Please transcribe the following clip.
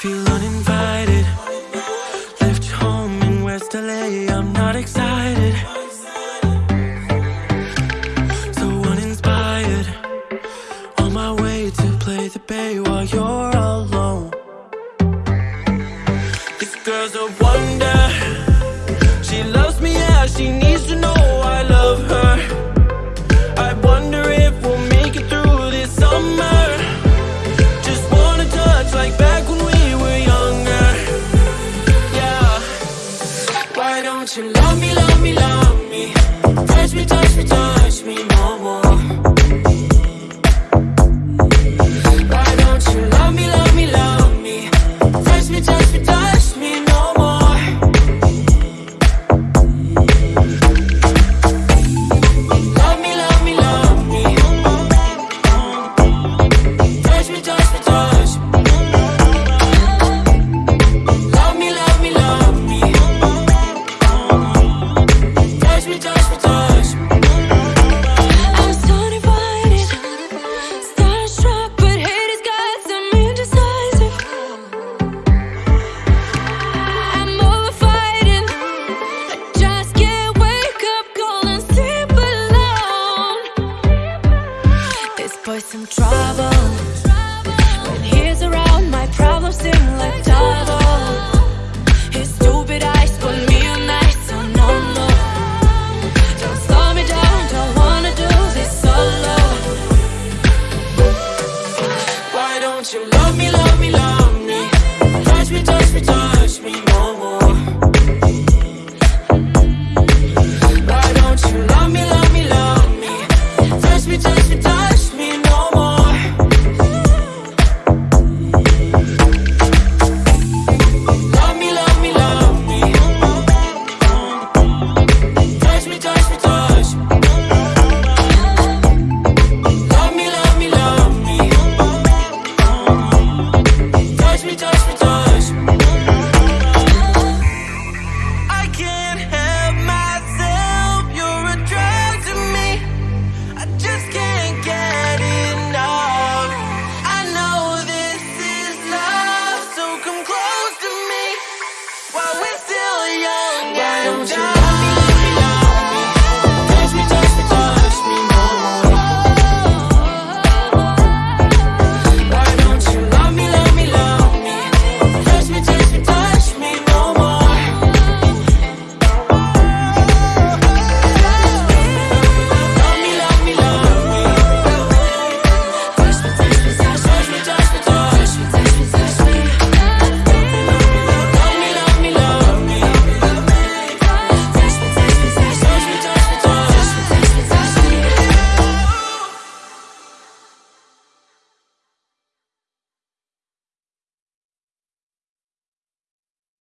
Feel uninvited. Left home in West LA. I'm not excited. So uninspired. On my way to play the bay while you're alone. This girl's a wonder. She loves me, yeah. She needs to know I love her. Touch me, trouble. When he's around, my problems seem like double. His stupid eyes put me so no. Don't slow me down, don't wanna do this solo. Why don't you love me, love me, love me? Touch me, touch me, touch me.